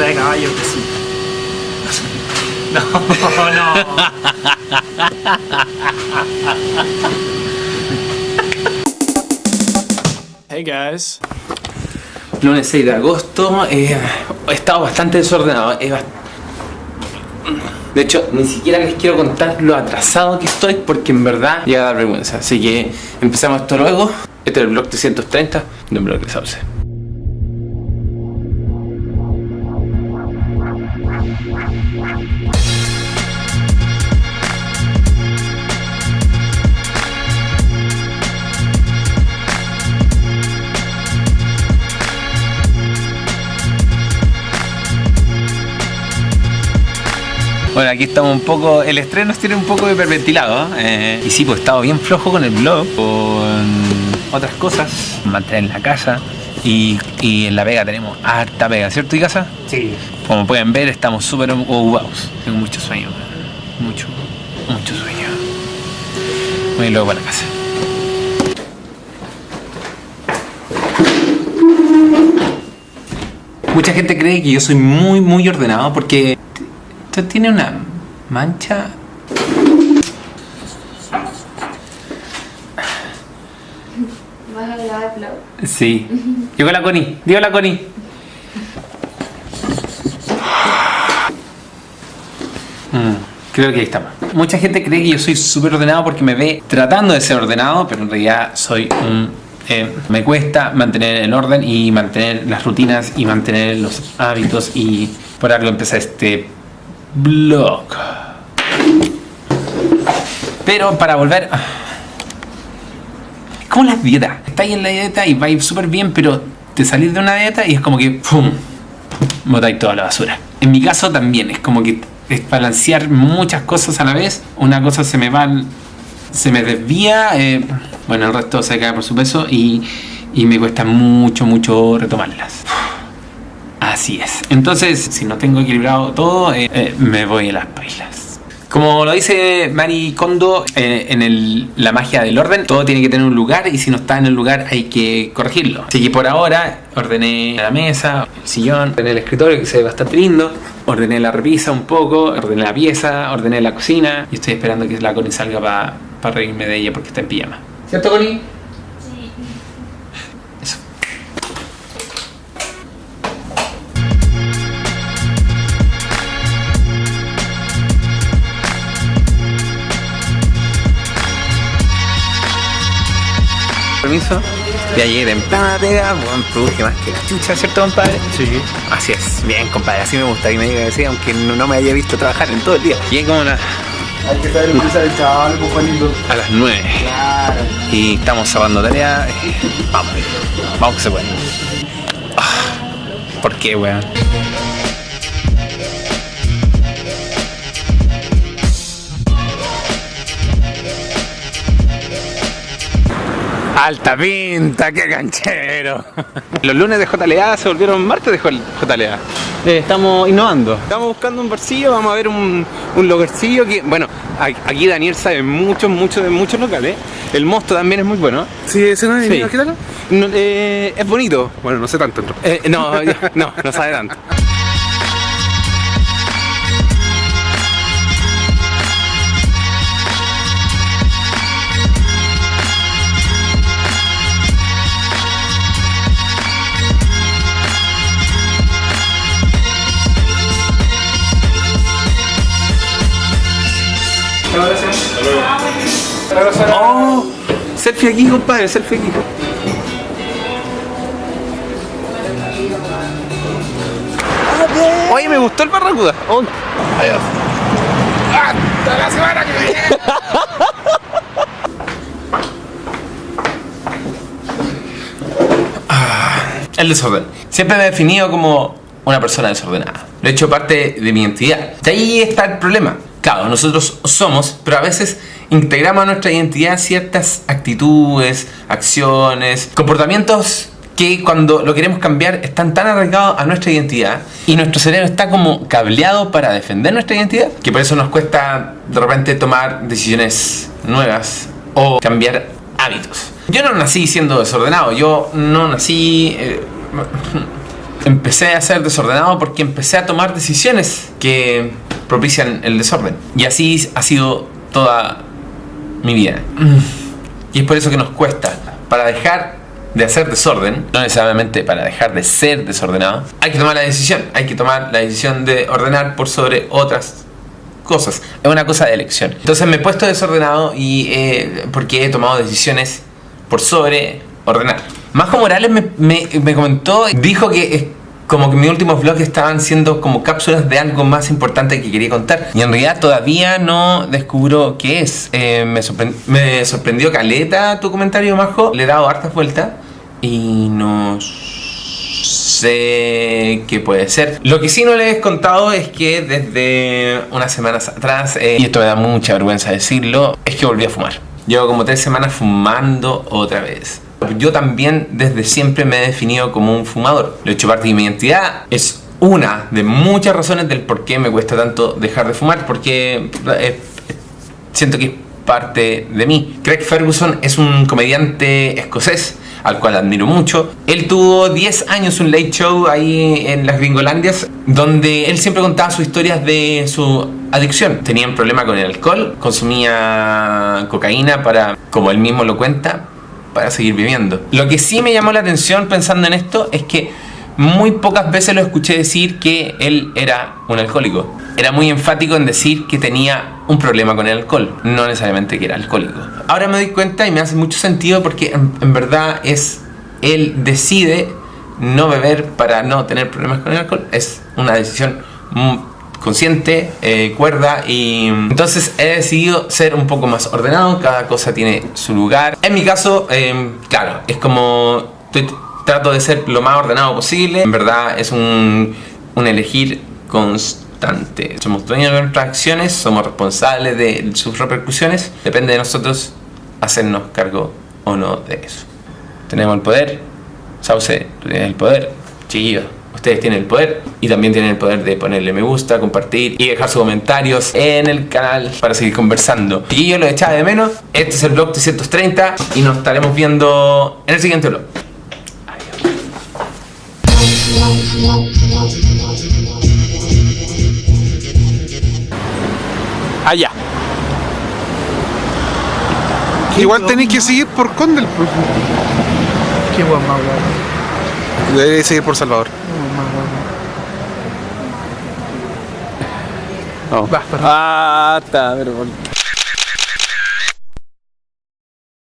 De caballo que sí. No, no. Hey guys. Lunes 6 de agosto, eh, he estado bastante desordenado. eh, bast- de hecho, ni siquiera les quiero contar lo atrasado que estoy porque en verdad llega a dar vergüenza. Así que empezamos esto luego. Este es el blog 330 de un blog de Sauce. Bueno, aquí estamos un poco. El estreno nos tiene un poco hiperventilado. ¿eh? y sí, pues he estado bien flojo con el blog, con otras cosas, mantener la casa. Y, y en la pega tenemos harta pega, ¿cierto, y casa? Sí. Como pueden ver, estamos súper ocupados. Tengo mucho sueño, mucho, mucho sueño. Voy luego para la casa. Mucha gente cree que yo soy muy, muy ordenado porque esto tiene una mancha. Sí. Llegó la Connie. Digo la Connie. Mm, creo que ahí estamos. Mucha gente cree que yo soy súper ordenado porque me ve tratando de ser ordenado, pero en realidad soy un... eh, me cuesta mantener el orden y mantener las rutinas y mantener los hábitos y por algo empecé este blog. Pero para volver... Como las dietas. Estáis en la dieta y vais súper bien, pero te salís de una dieta y es como que ¡pum! botáis toda la basura. En mi caso también, es como que es balancear muchas cosas a la vez. Una cosa se me va, se me desvía, eh, bueno, el resto se cae por su peso y, me cuesta mucho, mucho retomarlas. Así es. Entonces, si no tengo equilibrado todo, eh, eh, me voy a las bailas. Como lo dice Mari Kondo eh, en el- la magia del orden, todo tiene que tener un lugar y si no está en el lugar hay que corregirlo. Así que por ahora ordené la mesa, el sillón, ordené el escritorio que se ve bastante lindo, ordené la repisa un poco, ordené la pieza, ordené la cocina y estoy esperando que la Connie salga para reírme de ella porque está en pijama. ¿Cierto Connie? Permiso. Ya llegué temprano a la pega, buen produje más que la chucha, ¿cierto, compadre? Sí. Así es, bien, compadre, así me gusta que me diga que sí, aunque no, no me haya visto trabajar en todo el día. Como las- Hay que saber utilizar el chaval, pues Juanito. a las 9 Claro. y estamos salvando tarea. Vamos, vamos que se puede. Ah, ¿Por qué, weón? Alta pinta, qué canchero. Los lunes de JLA se volvieron martes de JLA. Eh, estamos innovando. Estamos buscando un barcillo, vamos a ver un, un lugarcillo que, bueno, aquí Daniel sabe mucho, mucho de muchos locales. El mosto también es muy bueno. Sí, ese no es Sí. ¿Qué tal? No, eh, es bonito. Bueno, no sé tanto. ¿no? Eh, no, no, no sabe tanto. Oh, selfie aquí, compadre, selfie aquí. Oye, me gustó el Barracuda. Oh, adiós. Hasta la semana que viene. Ah, El desorden. Siempre me he definido como una persona desordenada. Lo he hecho parte de mi identidad. De ahí está el problema. Claro, nosotros somos, pero a veces integramos a nuestra identidad ciertas actitudes, acciones, comportamientos que cuando lo queremos cambiar están tan arraigados a nuestra identidad y nuestro cerebro está como cableado para defender nuestra identidad que por eso nos cuesta de repente tomar decisiones nuevas o cambiar hábitos. Yo no nací siendo desordenado, yo no nací... eh, empecé a ser desordenado porque empecé a tomar decisiones que propician el desorden. Y así ha sido toda mi vida. Y es por eso que nos cuesta. Para dejar de hacer desorden, no necesariamente para dejar de ser desordenado, hay que tomar la decisión. Hay que tomar la decisión de ordenar por sobre otras cosas. Es una cosa de elección. Entonces me he puesto desordenado y eh, porque he tomado decisiones por sobre ordenar. Majo Morales me, me, me comentó, dijo que como que mis últimos vlogs estaban siendo como cápsulas de algo más importante que quería contar. Y en realidad todavía no descubro qué es. Eh, me, sorprend- me sorprendió Caleta tu comentario, Majo. Le he dado hartas vueltas y no sé qué puede ser. Lo que sí no les he contado es que desde unas semanas atrás, eh, y esto me da mucha vergüenza decirlo, es que volví a fumar. Llevo como tres semanas fumando otra vez. Yo también desde siempre me he definido como un fumador. Lo he hecho parte de mi identidad. Es una de muchas razones del por qué me cuesta tanto dejar de fumar, porque eh, siento que es parte de mí. Craig Ferguson es un comediante escocés al cual admiro mucho. Él tuvo 10 años un late show ahí en las Gringolandias, donde él siempre contaba sus historias de su adicción. Tenía un problema con el alcohol, consumía cocaína para, como él mismo lo cuenta, para seguir viviendo. Lo que sí me llamó la atención pensando en esto es que muy pocas veces lo escuché decir que él era un alcohólico. Era muy enfático en decir que tenía un problema con el alcohol, no necesariamente que era alcohólico. Ahora me doy cuenta y me hace mucho sentido porque en, en verdad es él decide no beber para no tener problemas con el alcohol. Es una decisión consciente, eh, cuerda y entonces he decidido ser un poco más ordenado, cada cosa tiene su lugar. En mi caso, eh, claro, es como estoy- trato de ser lo más ordenado posible, en verdad es un, un elegir constante. Somos dueños de nuestras acciones, somos responsables de sus repercusiones, depende de nosotros hacernos cargo o no de eso. Tenemos el poder, Sauce, tú tienes el poder, chiquillos. Ustedes tienen el poder y también tienen el poder de ponerle me gusta, compartir y dejar sus comentarios en el canal para seguir conversando. Y yo lo echaba de menos. Este es el vlog 330 y nos estaremos viendo en el siguiente vlog. Allá. Igual tenéis que seguir por Condel. Pues. Qué guay más Deberéis seguir por Salvador. Guay. Va, perdón. Ah, está, pero